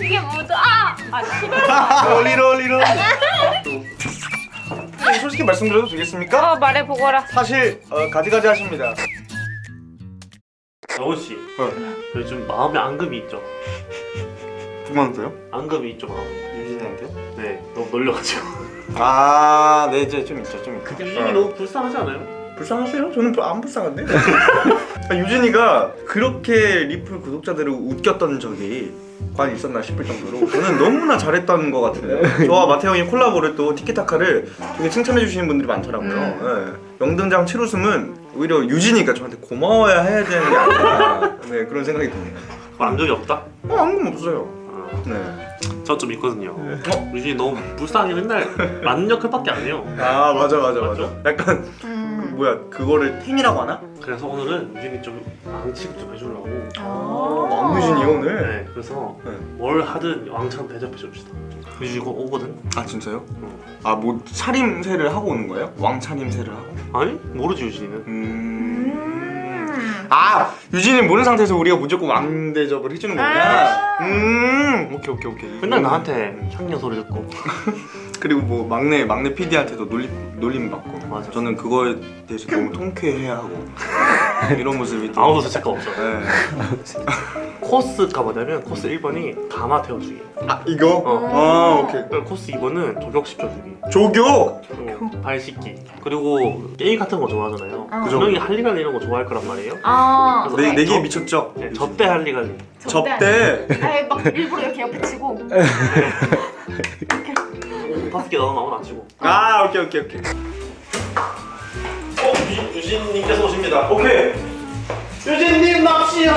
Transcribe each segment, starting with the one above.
이게 뭐죠? 아! 아 싫어. 롤리 롤 리 롤. 솔직히 말씀드려도 되겠습니까? 어 말해보거라. 사실 어, 가지가지 하십니다. 영훈 씨, 어. 요즘 마음에 앙금이 있죠? 누구한테요? 앙금이 있죠 마음. 유진이한테요? 네, 너무 놀려가지고. 아, 네, 이제 좀 있죠, 좀 있죠. 유진이 너무 불쌍하지 않아요? 불쌍하세요? 저는 부- 안 불쌍한데. 아, 유진이가 그렇게 리플 구독자들을 웃겼던 적이 과연 있었나 싶을 정도로 저는 너무나 잘했던 것 같은데 저와 마태 형이 콜라보를 또 티키타카를 되게 칭찬해 주시는 분들이 많더라고요 예. 영등장 7웃음은 오히려 유진이가 저한테 고마워야 해야 되는 게 아닌가 네, 그런 생각이 듭니다 그거 안 적이 없다? 어, 안금 없어요 아, 네. 저좀 있거든요. 어? 유진이 너무 불쌍하게 맨날 맞는 역할밖에 안 해요. 아 맞아 맞아 맞아 맞죠? 약간 음. 뭐야 그거를 탱이라고 하나? 그래서 오늘은 유진이 좀 앙치고 좀 해주려고. 어, 왕유진이요 오늘? 네, 그래서 네. 뭘 하든 왕처럼 대접해 줍시다. 유진이 이거 오거든? 아 진짜요? 응. 아뭐 차림새를 하고 오는 거예요? 왕차림새를 하고? 아니? 모르지 유진이는. 음... 아 유진이 모르는 상태에서 우리가 무조건 왕 대접을 해주는 거구나 음 오케이 오케이 오케이 맨날 음. 나한테 향년 소리 듣고. 그리고 뭐 막내 막내 PD한테도 놀림 놀림 받고 맞아. 저는 그거에 대해서 너무 통쾌해 하고 이런 모습이 또- 아무도 죄책감 없어. 네. 코스가 뭐냐면 코스 1번이 가마 태워주기. 아 이거? 어. 아 오케이 코스 2번은 조격시켜주기. 조교 그리고 발 씻기. 그리고 게임 같은 거 좋아하잖아요. 어. 분명히 할리갈리 이런 거 좋아할 거란 말이에요. 아. 그래서 내, 내기에 저- 미쳤죠? 네, 접대 할리갈리. 접대 아예 막 일부러 이렇게 옆에 치고. 다섯 개 넣어 나오나 치고. 아 오케이 오케이 오케이 어, 유진, 유진님께서 오십니다. 오케이 유진님 납시오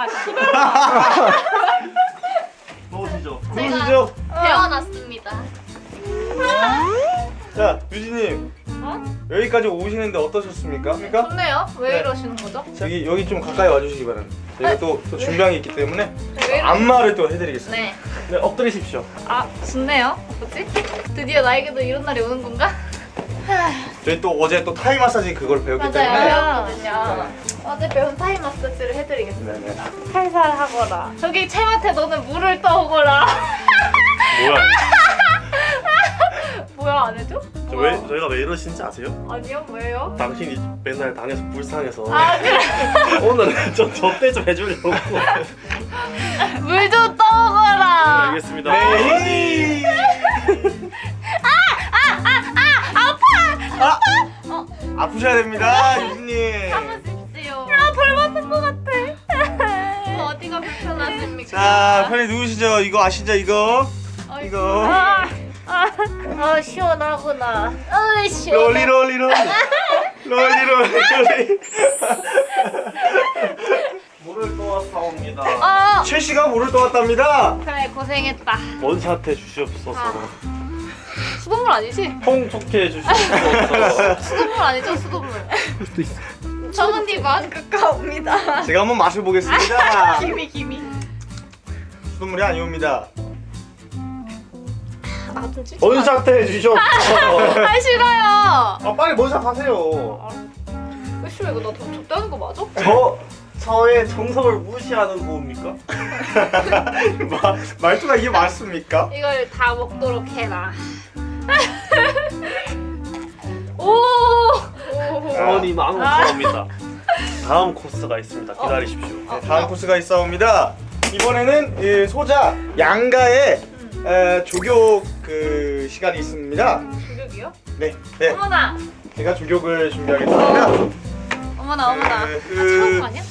아! 아. 넣으시죠. 누구시죠? 태어났습니다. 자 유진님 어? 여기까지 오시는데 어떠셨습니까? 그러니까 좋네요. 왜 네. 이러시는 거죠? 여기 여기 좀 가까이 와주시기 바랍니다. 저희가 또, 또 준비한 게 있기 때문에 왜. 안마를 또 해드리겠습니다. 네. 네, 엎드리십시오. 아 좋네요. 뭐지? 드디어 나에게도 이런 날이 오는 건가? 저희 또 어제 또 타이 마사지 그걸 배웠기 때문에 배웠거든요. 어제 배운 타이 마사지를 해드리겠습니다. 네네. 살살 하거라. 저기 채한테 너는 물을 떠오거라. 뭐야? 뭐야 안 해줘? 저 뭐야? 왜, 저희가 왜 이러신지 아세요? 아니요 왜요? 당신이 맨날 당해서 불쌍해서 아 그래 오늘은 저 접대 좀 해주려고 물 좀 떠오거라. 알겠습니다 네. 아, 어 아프셔야 됩니다, 유진님. 참으십시오. 아벌 맞는 것 같아. 어디가 불편하십니까? 자, 편히 누우시죠. 이거 아시죠, 이거? 어, 이거. 아, 아, 아 시원하구나. 아 시원해. 롤리 롤리 롤리. 롤리 롤리 롤리. 물을 떠왔사옵니다 어 최 씨가 물을 떠왔답니다. 그래 고생했다. 원샷해 주시옵소서 아. 수돗물 아니지? 통 좋게 해주시옵소서 수돗물 아니죠 수돗물. 저는 네 마음 가까웁니다. 제가 한번 맛을 보겠습니다. 기미 기미. 수돗물이 아니옵니다. 찌. 원샷 해 주시옵소서 아 싫어요. 아, 빨리 원샷 하세요. 왜 싫어 이거 나더 적다는 거 맞아? 저 저의 정성을 무시하는? 마, 말투가 이게 맞습니까? 이걸 다 먹도록 해라. 오. 오. 사원이 망원사옵니다 다음 코스가 있습니다 기다리십시오 네, 다음 코스가 있어옵니다. 이번에는 이 소자 양가의 에, 조교 그 시간이 있습니다. 조격이요? 네, 네, 어머나. 제가 조교를 준비하겠습니다. 어머나 어머나. 그- 아, 처음 거 아니야?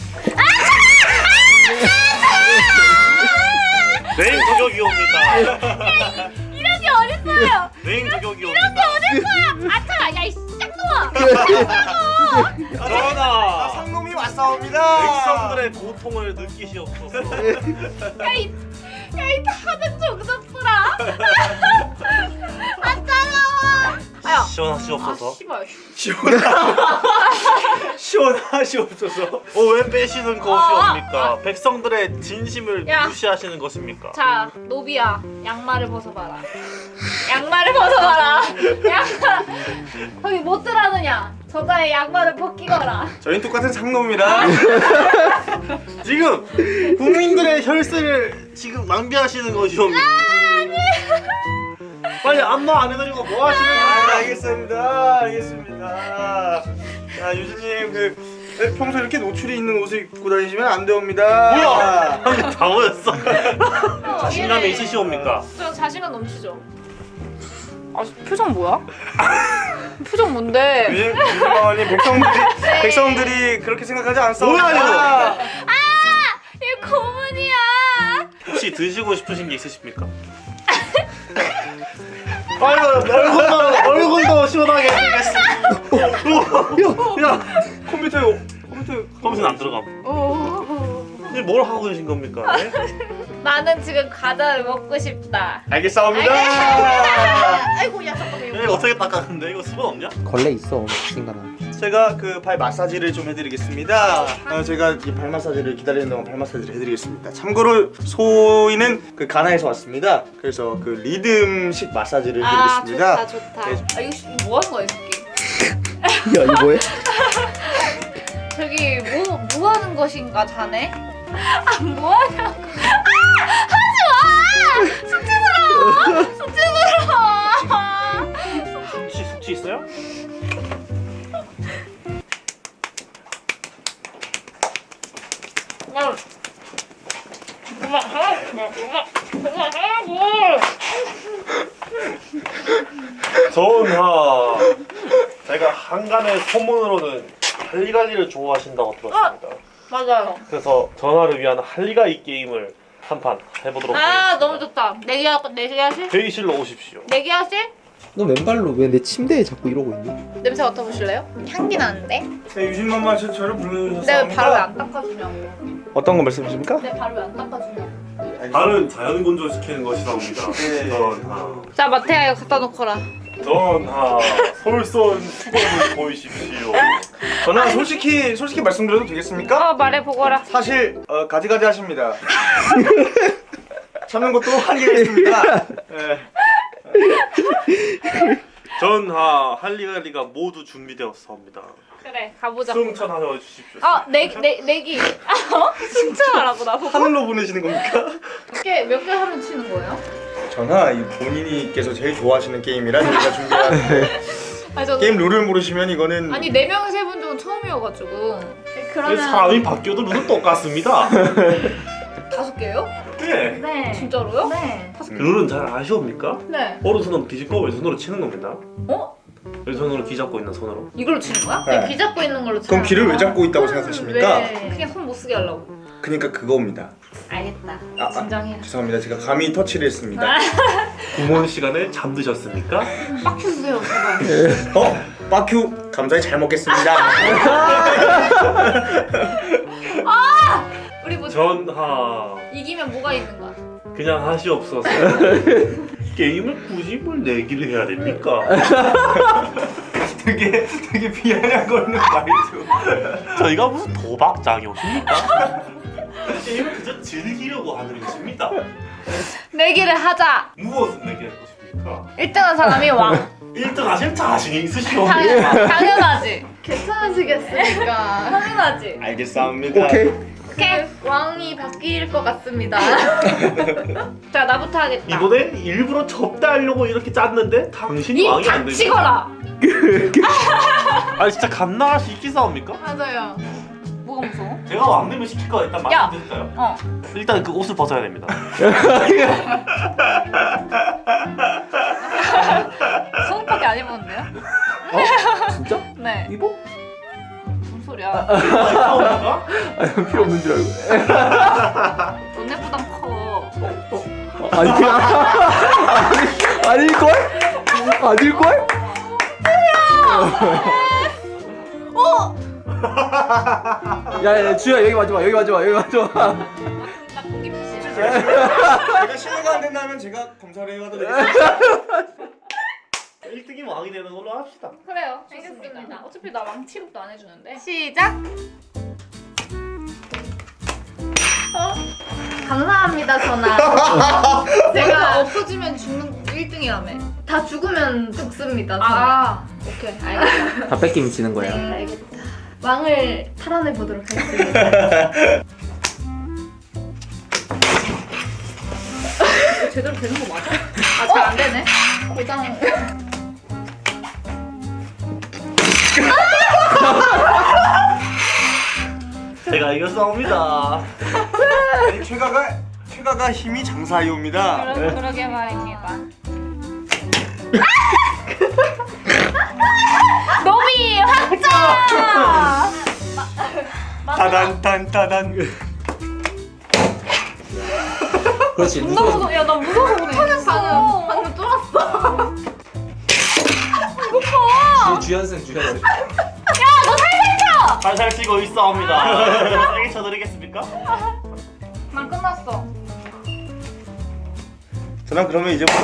메인 조격이 옵니다 이런 게 어딨어요? 메인 조격이 이런 게 어딨어요? 아차 야이 쌍놈아 전하 상놈이 왔사옵니다. 백성들의 고통을 느끼시옵소서 야이 야이 다들 정답들아. 아 따가워. 아야. 아 시원하시옵소서 씨발. 시원하시옵소서. 어, 왜 빼시는 것이옵니까? 백성들의 진심을 야. 무시하시는 것입니까? 자 노비야 양말을 벗어봐라. 양말을 벗어봐라. 양말 거기 못 들어느냐? 저자의 양말을 벗기거라. 저희는 똑같은 상놈이라. 지금 국민들의 혈세를 지금 낭비하시는 것이옵니까? 빨리 안마 안 해드리고 뭐 하시는 아, 거예요? 알겠습니다. 알겠습니다. 자, 유진님 그 평소 이렇게 노출이 있는 옷을 입고 다니시면 안 되옵니다. 뭐야? 아니 다 보였어 어, 자신감이. 있으시옵니까? 저 자신감 넘치죠. 아 표정 뭐야? 표정 뭔데? 유진마마님 백성들이 백성들이 그렇게 생각하지 않습니다. 뭐야, 이거? 이 고문이야. 혹시 드시고 싶으신 게 있으십니까? 아이고 얼굴도 얼굴도 시원하게 생겼어. 야, 컴퓨터에 컴퓨터 컴퓨터 안 들어감. 오. 이제 뭘 하고 계신 겁니까? 예? 나는 지금 과자를 먹고 싶다. 알겠사옵니다. 아이고 야 잠깐만 이거 이거. 어떻게 닦았는데 이거 수건 없냐? 걸레 있어 인간아 제가 그 발 마사지를 좀 해드리겠습니다. 어, 제가 이 발 마사지를 기다리는 동안 발 마사지를 해드리겠습니다. 참고로 소희는 그 가나에서 왔습니다. 그래서 그 리듬식 마사지를 아 해드리겠습니다. 좋다 좋다. 네. 아 이거 뭐 하는 거야 이 새끼? 야 이거 뭐해? 저기 뭐, 뭐 하는 것인가 자네? 아 뭐하냐고 아! 숙제스러워! 숙취 숙취 있어요? 그냥 그만하라고 그만하라고 전하 제가 한간의 소문으로는 할리갈리를 좋아하신다고 들었습니다. 맞아요 그래서 전하를 위한 할리갈리 게임을 한판 해보도록 아 하겠습니다. 너무 좋다 내기 하 내기 하실? 회의실로 오십시오. 내기 하실? 너 왼발로 왜 내 침대에 자꾸 이러고 있니? 냄새 맡아보실래요? 향기 나는데? 네, 유진맘마 저- 저를 내 불러주셨습니다. 발을 왜안 닦아주냐고 어떤 거 말씀이십니까? 내 발을 왜안 닦아주냐고 발은 자연 건조시키는 것이라옵니다. 네. 전하. 자 마태야 이거 갖다 놓거라 전하 솔선 수범을 보이십시오. 전화 솔직히 솔직히 말씀드려도 되겠습니까? 어 말해 보거라 사실 어, 가지가지 하십니다. 참는 것도 한계가 있습니다. 네. 전하 할리갈리가 모두 준비되었사옵니다. 그래 가보자 승천하여 주십시오. 어 내, 내, 내기 어? 승천하라고 나보고 하늘로 보내시는 겁니까? 몇개 몇 개 하면 치는 거예요? 이 본인이께서 제일 좋아하시는 게임이라 저희가 준비한 저 게임 룰을 모르시면 이거는 아니 네 명이서 해본 적은 처음이어가지고 왜 사람이 바뀌어도 룰은 똑같습니다. 다섯 개요? 네. 네 진짜로요? 네 다섯 개 룰은 잘 아시옵니까? 네 오른손으로 뒤집고 왼손으로 치는 겁니다. 어? 왼손으로 귀 잡고 있는 손으로. 이걸로 치는 거야? 네. 그냥 귀 잡고 있는 걸로 그럼 치는 귀를 왜 거야? 잡고 있다고 생각하십니까? 왜? 그냥 손 못 쓰게 하려고 그러니까 그겁니다. 알겠다 아, 아. 진정해 죄송합니다. 제가 감히 터치를 했습니다. 구몬 시간에 잠드셨습니까? 빡큐 주세요 제발 어? 빠큐 감사히 잘 먹겠습니다. 우리 뭐 전하 이기면 뭐가 있는 거야? 그냥 하시옵소서. 게임을 굳이 뭘 내기를 해야 됩니까? 되게 되게 비아냥거리는 말이죠. 저희가 무슨 도박장이 오십니까? 게임을 그저 즐기려고 하는 것입니다. 내기를 하자 무엇을 내기할 것입니까? 1등한 사람이 왕 1등 하실 자신이 있으시오. 당연, 당연하지 괜찮으시겠습니까? 당연하지 알겠습니다. 오케이 오케이 왕이 바뀔 것 같습니다 자 나부터 하겠다 이번에 일부러 접대하려고 이렇게 짰는데 당신이 이 왕이 안 됩니다. 닥치거라 아니 진짜 감당할 수 있겠사옵니까? 맞아요 뭐가 무서워? 제가 왕 되면 시킬 거 일단 야! 말씀드릴까요? 어 일단 그 옷을 벗어야 됩니다. 속옷밖에 안 입었는데요? 어? 진짜? 네 입어? 소리야 이상합니까? 아 필요 없는 줄 알고 너네보단 커 아니 아니 아닐걸? 아닐걸? 야야 주야 여기 와줘봐 여기 와줘봐 여기 와줘봐 나 고기 피시. 제가 신뢰가 안 된다면 제가 검사를 해봐도 되겠습니다 1등이 왕이 되는 걸로 합시다. 그래요. 알겠습니다. 어차피 나 왕 취급도 안 해주는데. 시작. 어? 감사합니다 전화. 제가 없어지면 죽는 1등이라며. 다 죽으면 죽습니다. 아, 오케이 알겠다. 다 뺏기면 지는 거야 네, 알겠다. 왕을 탈환해 보도록 하겠습니다. 제대로 되는 거 맞아? 아, 잘 안 되네. 고장. 제가 이겼사옵니다. 최가가 최가가 힘이 장사이옵니다 그러, 그러게 말입니다. 노비 확장! 따단 딴 따단 그렇지 나 무서워. 야, 나 무서워서 못하겠어. 주, 주연승 주연승 살살 치고 있사옵니다. 세게 쳐드리겠습니까? 난 끝났어. 전화 그러면 이제부터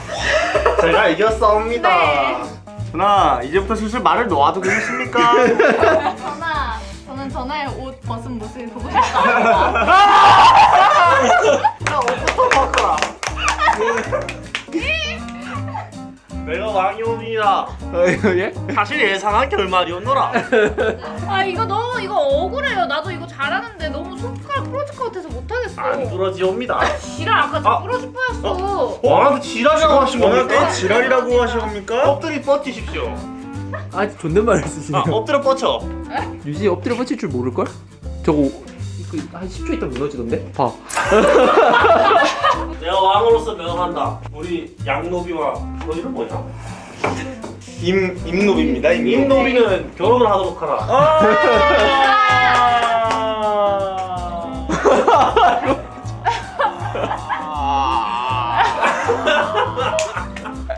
제가 이겼사옵니다. 네. 전화 이제부터 슬슬 말을 놓아도 되겠습니까? 전화, 저는 전화의 옷 벗은 모습이 보고 싶다. 나 옷부터 바꿔라. 내가 왕이옵니다. 예? 사실 예상한 결말이었노라. 아, 이거 너무, 이거 억울해요. 나도 이거 잘하는데 너무 손가락 부러질 것 같아서 못하겠어. 안 부러지옵니다. 지랄, 아까 저 아. 부러질 뻔했어. 왕한테 지랄이라고 하신 겁니까? 지랄이라고 하시옵니까? 엎드리 뻗치십시오. 아 존댓말을 아, 쓰시네요 엎드려 뻗쳐. 유진이 엎드려 뻗칠 줄 모를걸? 저거 이거 한 10초 있다 무너지던데? 봐 내가 왕으로서 명한다. 우리 양노비와 너 이름 뭐냐? 임 임노비입니다 임노비 임노비는 결혼을 하도록 하라.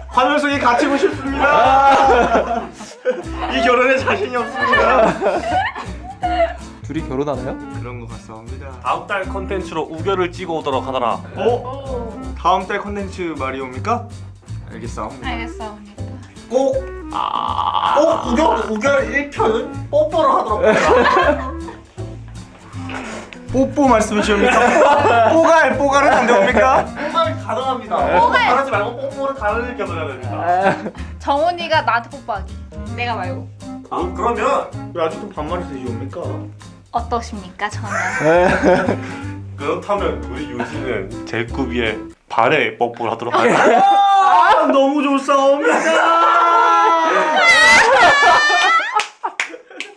화면 속에 갇히고 싶습니다 이 결혼에 자신이 없습니다 둘이 결혼하나요? 그런 것 같사옵니다 다음 달 컨텐츠로 우결을 찍어 오도록 하더라. 어? 오, 다음 달 컨텐츠 말이 옵니까? 알겠사옵니다 알겠습니다. 꼭, 꼭 우결, 우결 1편은 뽀뽀를 하도록 하라. 뽀뽀 말씀이시옵니까? 뽀갈 뽀갈은 안 되옵니까? 뽀뽀는 가능합니다. 뽀뽀 하지 말고 뽀뽀를 다른 겸해야 됩니다. 정훈이가 나한테 뽀뽀하기. 내가 말고. 아, 그러면 왜 아직도 반말을 쓰시옵니까? 어떠십니까, 저는? 그렇다면 우리 유진은 제꾸비의 발에 뽀뽀를 하도록 하라. 아, 너무 좋사옵니다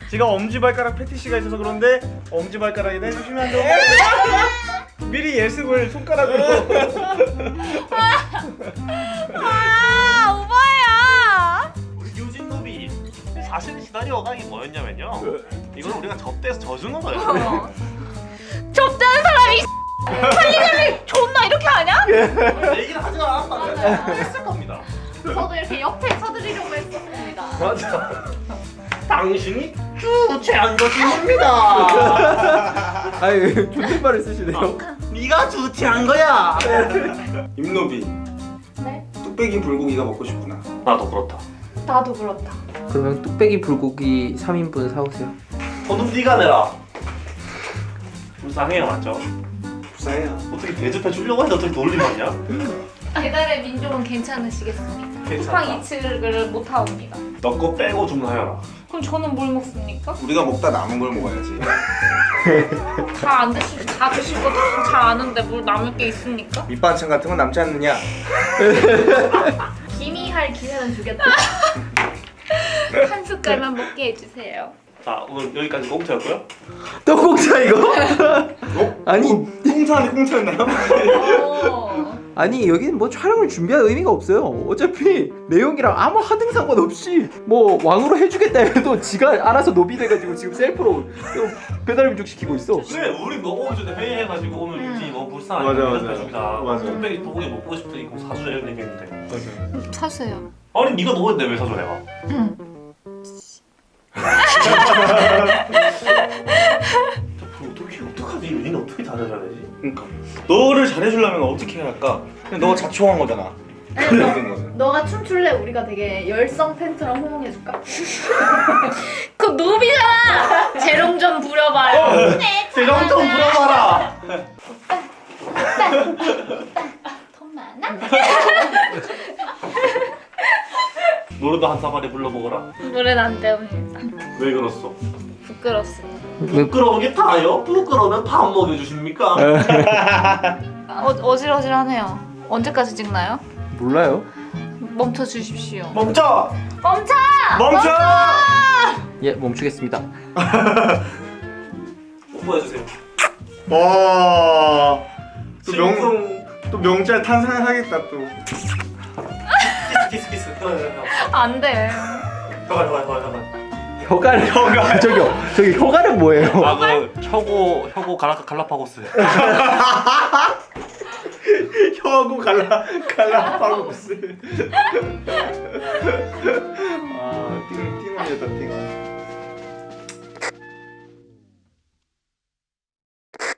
제가 엄지발가락 패티시가 있어서 그런데 엄지발가락에다 해주시면 안 돼요? 미리 예습을 손가락으로 사실 시나리오가 뭐였냐면요. 이건 우리가 접대에서 져주는 거예요. 접대하는 사람이 살리자를 존나 이렇게 하냐? 얘기를 하지 않았다면 했을 겁니다. 저도 이렇게 옆에 서드리려고 했었습니다. 맞아. 당신이 주체한 것입니다. 아유 존댓말을 쓰시네요 네가 주체한 거야. 임노비 네? 뚝배기 불고기가 먹고 싶구나 나도 그렇다. 나도 그렇다. 그러면 뚝배기 불고기 3인분 사오세요 돈은 네가 내라. 불쌍해요, 맞죠? 불쌍해요 어떻게 대접해 주려고 해도 어떻게 받냐? 배달의 민족은 괜찮으시겠습니까? 쿠팡 이츠를 못 하옵니다. 너 거 빼고 주문하여라. 그럼 저는 뭘 먹습니까? 우리가 먹다 남은 걸 먹어야지 다 안 드실 다 드실 잘 아는데 뭘 남을 게 있습니까? 밑반찬 같은 건 남지 않느냐 기미할 기회는 주겠다. 한 숟갈만 먹게 해주세요. 자, 오늘 여기까지 공짜였고요. 떡국자 이거? 어? 아니 꽁사 안에 꽁사였나요? 오. 아니 여기는 뭐 촬영을 준비할 의미가 없어요 어차피 내용이랑 아무 하등 상관없이 뭐 왕으로 해주겠다 해도 지가 알아서 노비 돼가지고 지금 셀프로 배달 음식 시키고 있어 그래, 우리 너 오기 전에 회의해가지고 오늘 음. 유진이 너무 불쌍하니까 맞아, 맞아. 대접해주자. 맞아. 뚝배기 불고기 먹고 싶으니까 사주자 이런 얘기했는데. 맞아 사세요. 아니 네가 먹었는데 왜 사줘 내가? 응. 유진이 어떻게 잘해줘야 되지? 그러니까 너를 잘해주려면 어떻게 해야 할까? 그냥 너가 자초한 거잖아. 아니, 너. 너가 춤출래? 우리가 되게 열성 팬처럼 호응해줄까? 그 노비잖아! 재롱 좀 부려봐요. 네, 세정 좀 물어봐라. 돈 많아? 노래도 한 사발에 불러보거라. 노래는 안 때웁니다. 왜 그렇소? 부끄럽습니다. 부끄러운 게 다요? 부끄러우면 밥 먹여주십니까? 어, 어질어질하네요. 언제까지 찍나요? 몰라요. 멈춰 주십시오. 멈춰! 멈춰! 멈춰! 예 멈추겠습니다. 뽀뽀해주세요. 와. 또 명, 명... 또 명절 탄생하겠다 또. 키스 키스 키스. 혀, 혀, 혀. 안 돼. 혀가 혀가 혀가. 혀가는 혀가 저기 저기 혀가는 뭐예요? 아그 혀고 혀고 갈라 갈라파고스. 혀고 갈라 갈라파고스. 아 띵, 띵원이었다 띵원